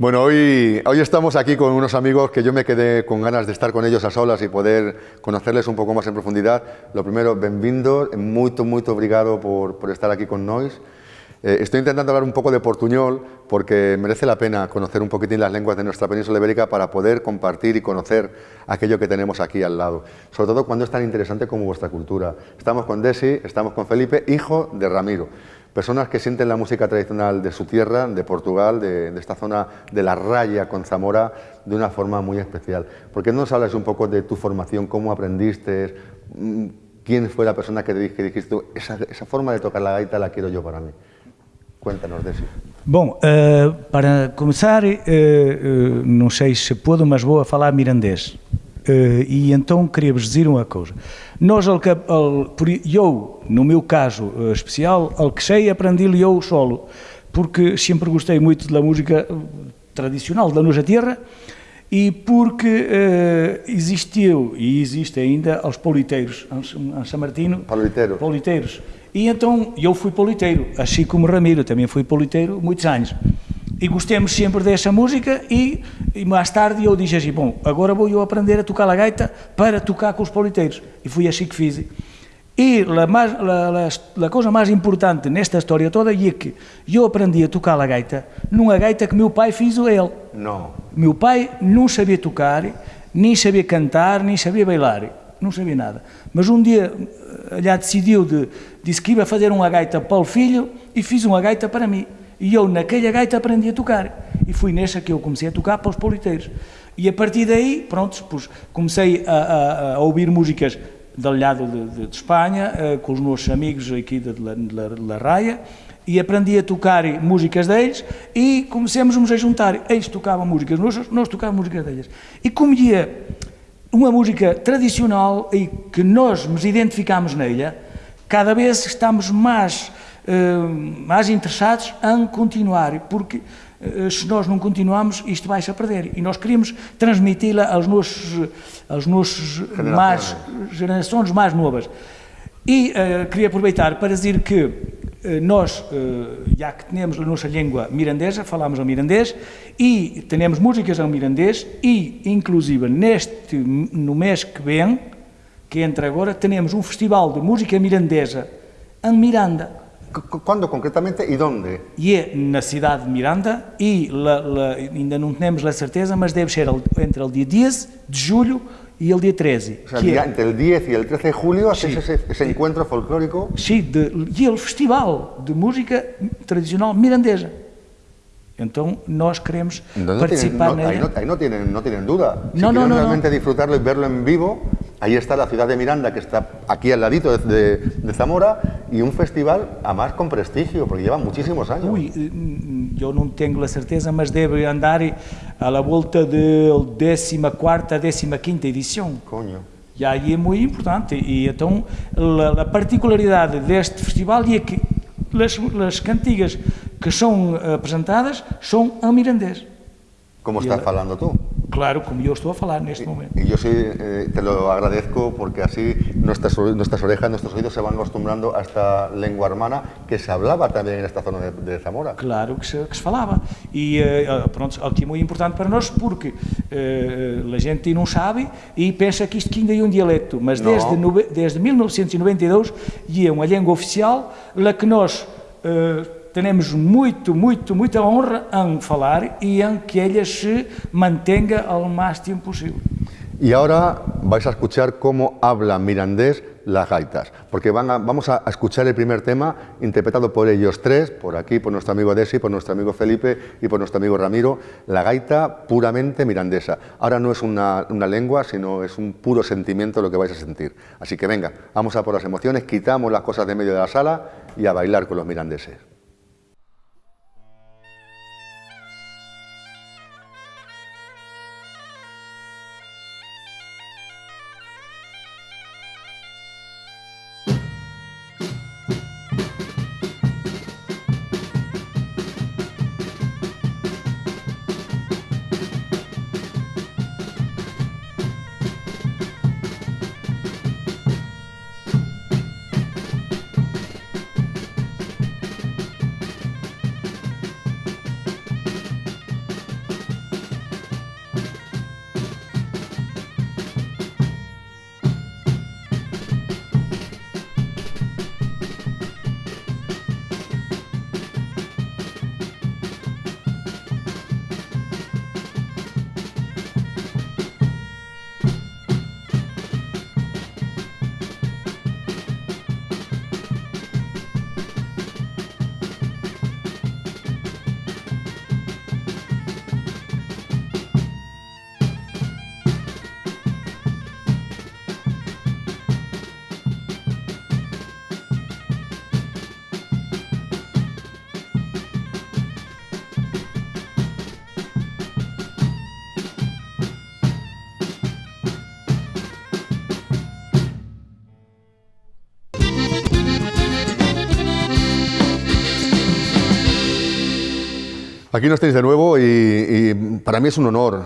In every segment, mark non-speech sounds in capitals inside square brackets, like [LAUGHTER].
Bueno, hoy, hoy estamos aquí con unos amigos que yo me quedé con ganas de estar con ellos a solas y poder conocerles un poco más en profundidad. Lo primero, benvindo, muito, muito obrigado por, por estar aquí con nós. Eh, estoy intentando hablar un poco de portuñol porque merece la pena conocer un poquitín las lenguas de nuestra península ibérica para poder compartir y conocer aquello que tenemos aquí al lado. Sobre todo cuando es tan interesante como vuestra cultura. Estamos con Desi, estamos con Felipe, hijo de Ramiro personas que sienten la música tradicional de su tierra, de Portugal, de, esta zona de la raya con Zamora, de una forma muy especial. ¿Por qué no nos hablas un poco de tu formación, cómo aprendiste, mm, quién fue la persona que, te, dijiste, esa, esa forma de tocar la gaita la quiero yo para mí? Cuéntanos, Desi. Bom, uh, para começar, uh, uh, não sei se puedo, mas vou a falar mirandês. Uh, e então queria-vos dizer uma coisa. Nós, eu, no meu caso uh, especial, alquechei aprendi eu solo, porque sempre gostei muito da música tradicional da nossa terra e porque uh, existiu e existe ainda aos politeiros, em São Martino. Politeiro. Politeiros. E então eu fui politeiro, assim como Ramiro, também fui politeiro muitos anos. E gostemos sempre dessa música e, e, mais tarde eu disse assim, bom, agora vou eu aprender a tocar a gaita para tocar com os politeiros. E foi assim que fiz. E a, mais, a, a coisa mais importante nesta história toda é que eu aprendi a tocar a gaita numa gaita que meu pai fez a ele. Não. Meu pai não sabia tocar, nem sabia cantar, nem sabia bailar. Não sabia nada. Mas um dia, já decidiu, de, disse que ia fazer uma gaita para o filho e fiz uma gaita para mim. E eu, naquela gaita, aprendi a tocar. E foi nessa que eu comecei a tocar para os politeiros. E a partir daí, pronto, pois, comecei a, a, a, ouvir músicas do lado de, de, de Espanha, uh, com os meus amigos aqui de, La Raia, e aprendi a tocar músicas deles e comecemos a juntar. Eles tocavam músicas nós, nós tocávamos músicas deles. E como ia uma música tradicional e que nós nos identificamos nela, cada vez estamos mais uh, mais interessados em continuar, porque se nós não continuarmos, isto vai-se a perder. E nós queríamos transmiti-la aos nossos, aos nossos mais, gerações mais novas. E uh, queria aproveitar para dizer que nós, já que temos a nossa língua mirandesa, falamos o mirandês e temos músicas em mirandês e, inclusive, neste, no mês que vem, que entra agora, temos um festival de música mirandesa em Miranda. Quando concretamente e onde? E é na cidade de Miranda e la, la, ainda não temos a certeza, mas deve ser entre o dia 10 de julho e o dia 13. O sea, dia, é, entre o 10 e o 13 de julho sí, ese, ese encontro folclórico. Sim, de, e o festival de música tradicional mirandesa. Então nós queremos no, participar tienen, no, ahí, no, ahí no, tienen, no tienen duda. Si no, no, no, realmente disfrutarlo y verlo en vivo, ahí está la ciudad de Miranda, que está aquí al ladito de, de, de Zamora, y un festival, además con prestigio, porque lleva muchísimos años. Ui, eu não tenho a certeza, mas deve andar à la volta da 14ª, 15ª edição. Coño. E aí é muito importante. E então, a, a particularidade deste festival é que as, as cantigas que são apresentadas são em mirandês. Como estás falando tú. Claro, como yo estoy a falar en este momento. Y yo sí eh, te lo agradezco porque así nuestras, nuestras orejas, nuestros oídos se van acostumbrando a esta lengua hermana que se hablaba también en esta zona de, de Zamora. Claro que se, que se falava. E uh, pronto, aqui é muito importante para nós porque uh, a gente não sabe e pensa que isto ainda é um dialeto, mas desde, no, desde 1992 é uma língua oficial la que nós uh, temos muito, muito, muita honra em falar e em que ella se mantenga ao tempo possível. Y ahora vais a escuchar cómo habla mirandés las gaitas, porque van a, vamos a escuchar el primer tema interpretado por ellos tres, por aquí, por nuestro amigo Desi, por nuestro amigo Felipe y por nuestro amigo Ramiro, la gaita puramente mirandesa. Ahora no es una, una lengua, sino es un puro sentimiento lo que vais a sentir. Así que venga, vamos a por las emociones, quitamos las cosas de medio de la sala y a bailar con los mirandeses. Aquí nos tenéis de nuevo y, para mí es un honor,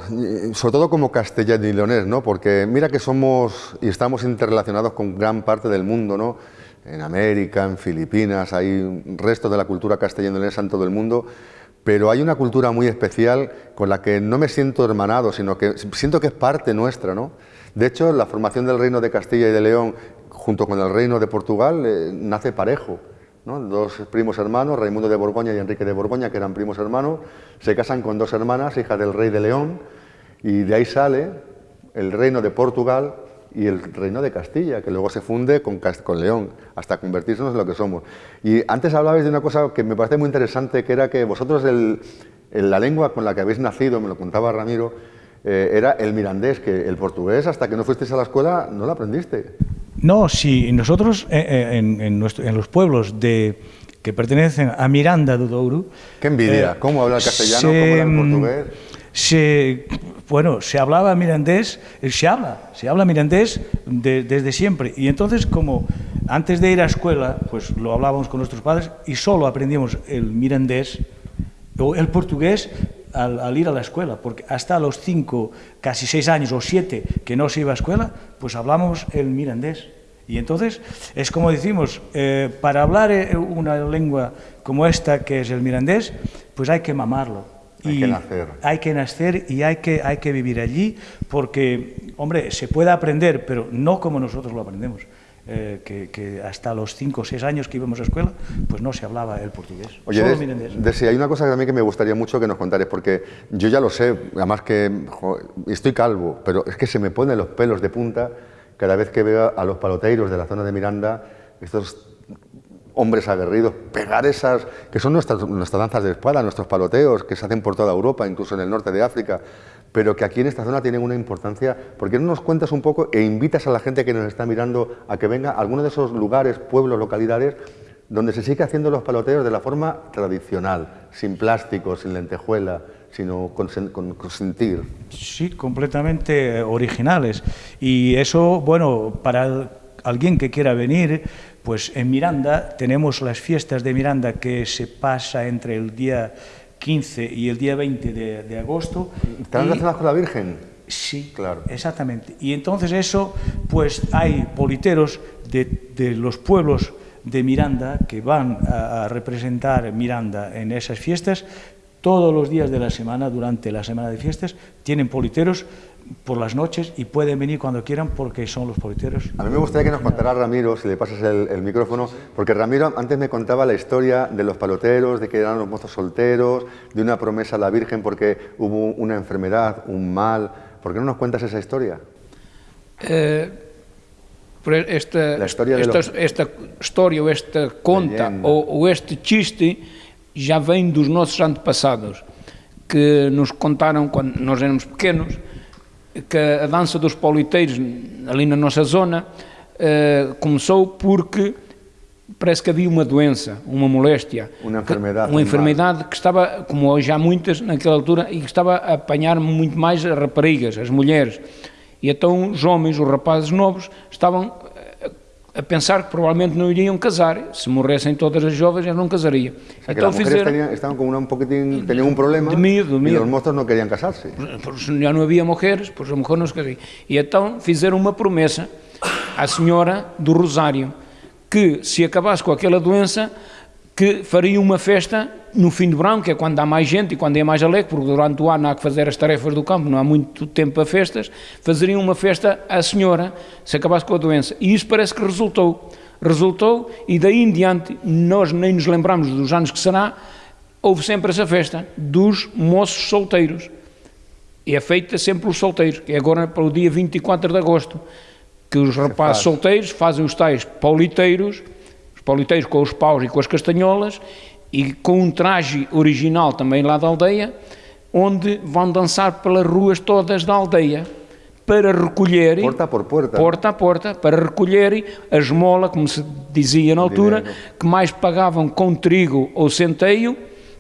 sobre todo como castellano y leonés, ¿no? porque mira que somos y estamos interrelacionados con gran parte del mundo, ¿no? en América, en Filipinas, hay restos de la cultura castellano y leonesa en todo el mundo, pero hay una cultura muy especial con la que no me siento hermanado, sino que siento que es parte nuestra. ¿no? De hecho, la formación del reino de Castilla y de León junto con el reino de Portugal eh, nace parejo. Dos primos hermanos, Raimundo de Borgoña y Enrique de Borgoña, que eran primos hermanos, se casan con dos hermanas, hijas del rey de León, y de ahí sale el reino de Portugal y el reino de Castilla, que luego se funde con, León, hasta convertirse en lo que somos. Y antes hablabais de una cosa que me parece muy interesante, que era que vosotros la lengua con la que habéis nacido, me lo contaba Ramiro, eh, era el mirandés, que el portugués, hasta que no fuisteis a la escuela, no lo aprendiste. No, si nosotros eh, eh, en, los pueblos de, que pertenecen a Miranda do Douro... ¡Qué envidia! Eh, ¿Cómo habla el castellano? ¿Cómo habla el mm, portugués? Se, bueno, se hablaba mirandés, se habla, se habla mirandés desde siempre. Y entonces, como antes de ir a escuela, pues lo hablábamos con nuestros padres y solo aprendíamos el mirandés o el portugués al, ir a la escuela, porque hasta los cinco, casi seis años o siete que no se iba a escuela, pues hablamos el mirandés. Y entonces es como decimos, eh, para hablar eh, una lengua como esta, que es el mirandés, pues hay que mamarlo. Hay que nacer. Hay que nacer y hay que, hay que vivir allí, porque, hombre, se puede aprender, pero no como nosotros lo aprendemos. Eh, que, hasta los 5 o 6 años que íbamos a escuela, pues no se hablaba el portugués. Oye, de, hay una cosa que también que me gustaría mucho que nos contares, porque yo ya lo sé, además que estoy calvo, pero es que se me ponen los pelos de punta cada vez que veo a los paloteiros de la zona de Miranda, estos hombres aguerridos, pegar esas, que son nuestras, nuestras danzas de espada, nuestros paloteos, que se hacen por toda Europa, incluso en el norte de África, pero que aquí en esta zona tienen una importancia. ¿Por qué no nos cuentas un poco e invitas a la gente que nos está mirando a que venga a alguno de esos lugares, pueblos, localidades, donde se sigue haciendo los paloteos de la forma tradicional, sin plástico, sin lentejuela, sino con, con, sentir? Sí, completamente originales. Y eso, bueno, para alguien que quiera venir, pues en Miranda tenemos las fiestas de Miranda que se pasa entre el día 15 y el día 20 de, agosto. ¿Están relacionadas con la Virgen? Sí, claro. exactamente. Y entonces eso, pues hay politeros de, los pueblos de Miranda que van a, representar Miranda en esas fiestas todos los días de la semana, durante la semana de fiestas, tienen politeros por las noches y pueden venir cuando quieran porque son los politeros. A mí me gustaría que nos contara Ramiro, si le pasas el, micrófono, porque Ramiro antes me contaba la historia de los paloteros, de que eran los mozos solteros, de una promesa a la Virgen porque hubo una enfermedad, un mal. ¿Por qué no nos cuentas esa historia? Eh, esta, la historia esta, los... esta historia o esta conta ou, este chiste já vem dos nossos antepassados que nos contaram quando nós éramos pequenos que a dança dos pauliteiros ali na nossa zona uh, começou porque parece que havia uma doença, uma moléstia, uma enfermidade, que, uma enfermidade que estava, como hoje há muitas naquela altura, e que estava a apanhar muito mais as raparigas, as mulheres. E então os homens, os rapazes novos, estavam a pensar que provavelmente não iriam casar. Se morressem todas as jovens, eles não casariam. O sea, então fizeram... Estavam com um pouquinho, tinham um problema de medo, de medo. e os moços não queriam casar-se. Já não havia mulheres, pois a mulher não se casariam. E então fizeram uma promessa à senhora do Rosário, que se acabasse com aquela doença, que fariam uma festa no fim do verão, que é quando há mais gente e quando é mais alegre, porque durante o ano há que fazer as tarefas do campo, não há muito tempo para festas, fazeriam uma festa à senhora, se acabasse com a doença. E isso parece que resultou. Resultou e daí em diante nós nem nos lembramos dos anos que será, houve sempre essa festa dos moços solteiros. E é feita sempre os solteiros, que é agora para o dia 24 de agosto, que os rapazes solteiros fazem os tais pauliteiros, os pauliteiros com os paus e com as castanholas, e com um traje original também lá da aldeia, onde vão dançar pelas ruas todas da aldeia para recolher porta por porta. Porta a porta para recolher a esmola como se dizia na altura que mais pagavam com trigo ou centeio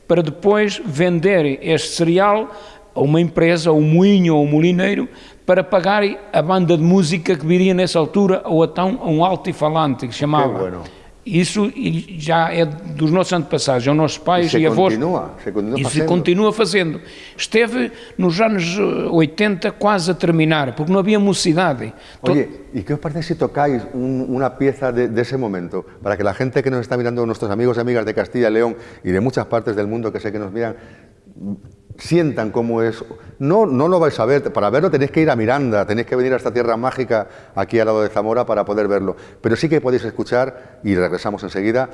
para depois vender este cereal a uma empresa, a um moinho ou um molineiro para pagar a banda de música que viria nessa altura ou então a um altifalante que chamava Isso e já é dos nossos antepassados, é os nossos pais se e avós. continua, se continua e se fazendo. continua fazendo. Esteve nos anos eh, 80 quase a terminar, porque não havia mocidade. Oye, ¿y qué os parece si tocáis un- una pieza de, de ese momento? Para que la gente que nos está mirando, nuestros amigos y amigas de Castilla y León y de muchas partes del mundo que sé que nos miran, sientan cómo es. No, no lo vais a ver, para verlo tenéis que ir a Miranda, tenéis que venir a esta tierra mágica aquí al lado de Zamora para poder verlo. Pero sí que podéis escuchar, y regresamos enseguida,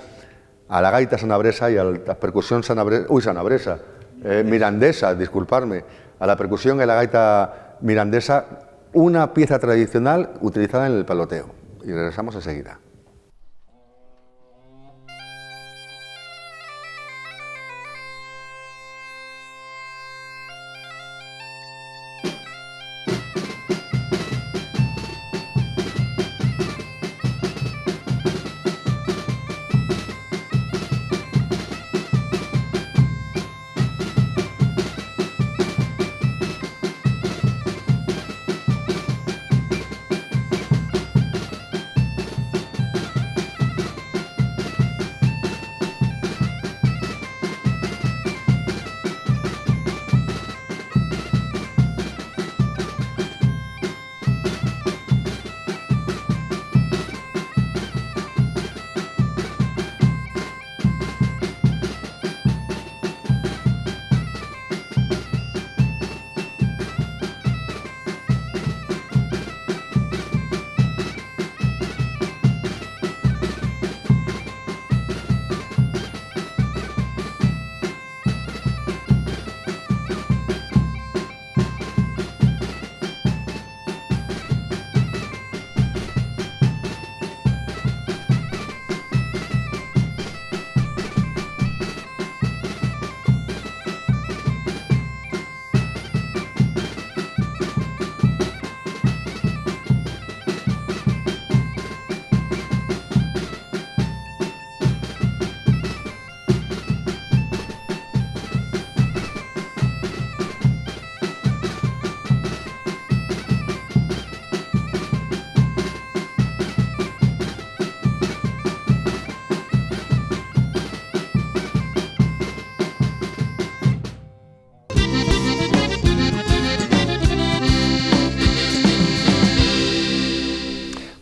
a la gaita sanabresa y a la percusión sanabresa, uy, sanabresa, eh, mirandesa, disculparme, a la percusión y a la gaita mirandesa, una pieza tradicional utilizada en el paloteo. Y regresamos enseguida.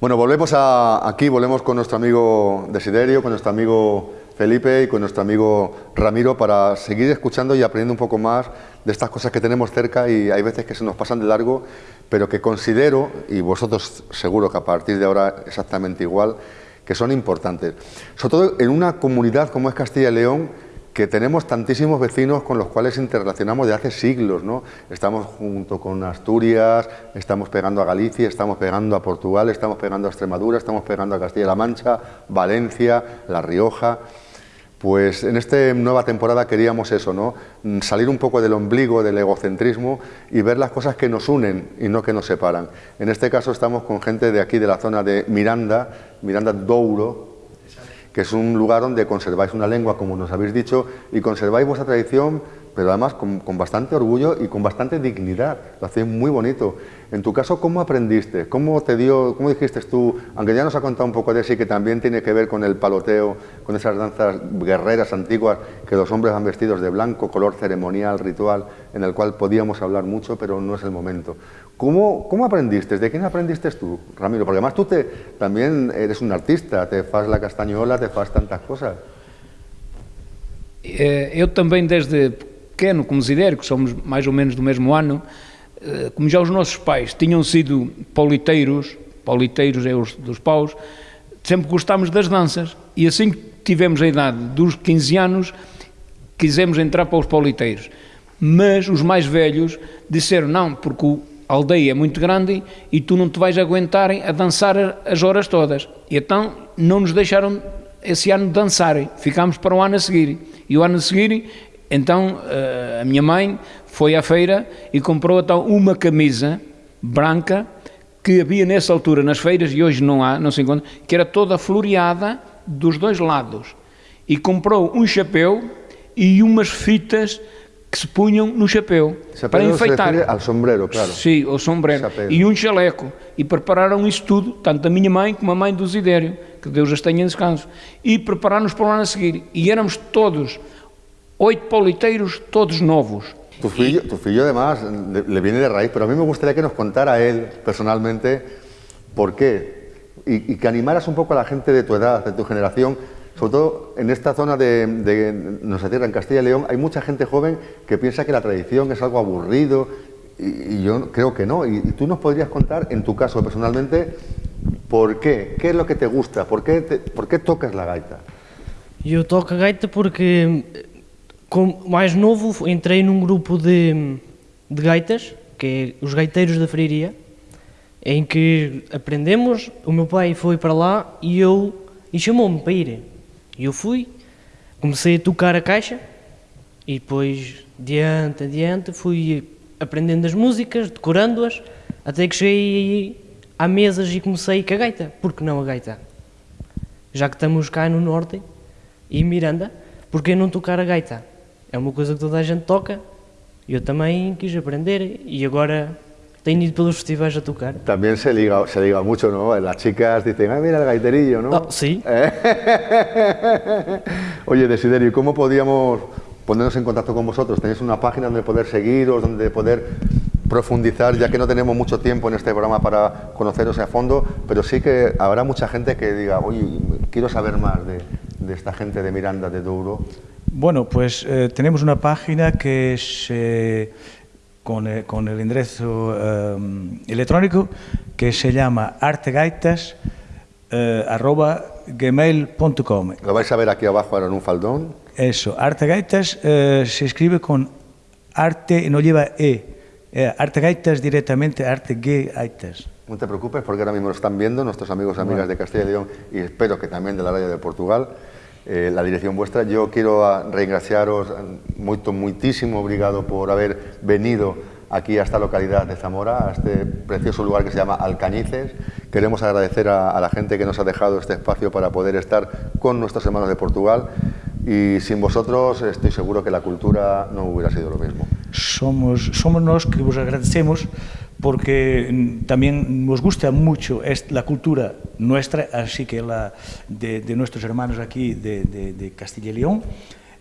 Bueno, volvemos a, aquí, volvemos con nuestro amigo Desiderio, con nuestro amigo Felipe y con nuestro amigo Ramiro para seguir escuchando y aprendiendo un poco más de estas cosas que tenemos cerca y hay veces que se nos pasan de largo, pero que considero, y vosotros seguro que a partir de ahora exactamente igual, que son importantes. Sobre todo en una comunidad como es Castilla y León, que tenemos tantísimos vecinos con los cuales interrelacionamos de hace siglos, ¿no? Estamos junto con Asturias, estamos pegando a Galicia, estamos pegando a Portugal, estamos pegando a Extremadura, estamos pegando a Castilla-La Mancha, Valencia, La Rioja. Pues en esta nueva temporada queríamos eso, ¿no? Mm, Salir un poco del ombligo, del egocentrismo y ver las cosas que nos unen y no que nos separan. En este caso estamos con gente de aquí, de la zona de Miranda, Miranda Douro, que es un lugar donde conserváis una lengua, como nos habéis dicho, y conserváis vuestra tradición, pero además con, con bastante orgullo y con bastante dignidad. Lo hacéis muy bonito. En tu caso, ¿cómo aprendiste? ¿Cómo te dio, cómo dijiste tú, aunque ya nos ha contado un poco de sí, que también tiene que ver con el paloteo, con esas danzas guerreras antiguas que los hombres van vestidos de blanco, color ceremonial, ritual, en el cual podíamos hablar mucho, pero no es el momento. ¿Cómo, cómo aprendiste? ¿De quién aprendiste tú, Ramiro? Porque además tú te, también eres un artista, te fas la castañola, te fas tantas cosas. Eh, Eu também, desde pequeno, considero que somos mais ou menos do mesmo ano, eh, como já os nossos pais tinham sido pauliteiros, pauliteiros é os dos paus, sempre gostámos das danças. E assim que tivemos a idade dos 15 anos, quisemos entrar para os pauliteiros. Mas os mais velhos disseram, não, porque a aldeia é muito grande e tu não te vais aguentar a dançar as horas todas. E então não nos deixaram esse ano dançarem, ficámos para o ano a seguir. E o ano a seguir, então eh, a minha mãe foi à feira e comprou então uma camisa branca que havia nessa altura nas feiras e hoje não há, não se encontra, que era toda floreada dos dois lados. E comprou um chapéu e umas fitas que se punham no chapéu Chapéu para se enfeitar. refiere al sombrero, claro. Sim, o sombrero. Chapéu. E um chaleco. E prepararam isso tudo, tanto a minha mãe como a mãe do Zidério, que Deus as tenha em descanso, e preparar-nos para o ano a seguir. E éramos todos, oito pauliteiros, todos novos. Tu filho, tu filho además le, le viene de raíz, pero a mí me gustaría que nos contara él personalmente por qué y, y que animaras un poco a la gente de tu edad, de tu generación, sobre todo en esta zona de, de nuestra tierra, en Castilla y León, hay mucha gente joven que piensa que la tradición es algo aburrido y, y yo creo que no. Y, y tú nos podrías contar, en tu caso personalmente, por qué, qué es lo que te gusta, por qué, te- por qué tocas la gaita. Eu toco gaita porque, como mais novo, entrei num grupo de, de gaitas, que é os Gaiteiros da Freiria, em que aprendemos. O meu pai foi para lá e eu e chamou-me para ir. E eu fui, comecei a tocar a caixa e depois, diante, adiante, fui aprendendo as músicas, decorando-as, até que cheguei à mesas e comecei com a gaita. Por que não a gaita? já que estamos cá no Norte e Miranda, por que não tocar a gaita? É uma coisa que toda a gente toca, eu também quis aprender e agora tenho ido pelos festivais a tocar. También se liga, se liga mucho, ¿no? Las chicas dicen, ah, mira el gaiterillo, ¿no? Ah, sí. [LAUGHS] Oye, Desiderio, ¿y ¿cómo podíamos ponernos en contacto con vosotros? ¿Tenéis una página donde poder seguiros, donde poder profundizar, ya que no tenemos mucho tiempo en este programa para conoceros a fondo, pero sí que habrá mucha gente que diga, oye, quiero saber más de, de esta gente de Miranda, de Douro. Bueno, pues eh, tenemos una página que se, con, eh, con el enderezo eh, electrónico que se llama artegaitas@gmail.com. Eh, lo vais a ver aquí abajo ahora en un faldón. Eso, artegaitas eh, se escribe con arte, no lleva e, eh, artegaitas directamente, artegaitas. No te preocupes porque ahora mismo lo están viendo nuestros amigos y amigas bueno. de Castilla y León y espero que también de la radio de Portugal. Eh, la dirección vuestra. Yo quiero ah, reingraciaros moito, muitísimo obrigado por haber venido aquí a esta localidad de Zamora, a este precioso lugar que se llama Alcañices. Queremos agradecer a, a la gente que nos ha dejado este espacio para poder estar con nuestros hermanos de Portugal y sin vosotros estoy seguro que la cultura no hubiera sido lo mismo. Somos, somos nos que vos agradecemos porque también nos gusta mucho la cultura nuestra, así que la de, de nuestros hermanos aquí de, de, de Castilla y León,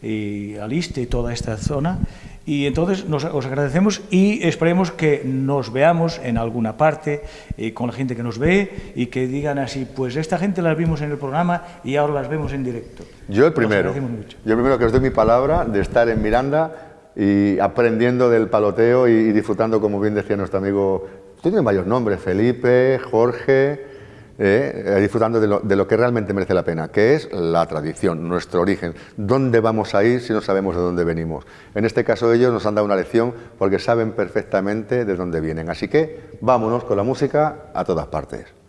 y Aliste y toda esta zona. Y entonces nos, os agradecemos y esperemos que nos veamos en alguna parte eh, con la gente que nos ve y que digan así, pues esta gente las vimos en el programa y ahora las vemos en directo. Yo el primero. Yo el primero que os doy mi palabra de estar en Miranda y aprendiendo del paloteo y, disfrutando, como bien decía nuestro amigo, tú tienes varios nombres, Felipe, Jorge, eh, eh, disfrutando de lo, de lo que realmente merece la pena, que es la tradición, nuestro origen. ¿Dónde vamos a ir si no sabemos de dónde venimos? En este caso ellos nos han dado una lección porque saben perfectamente de dónde vienen. Así que vámonos con la música a todas partes.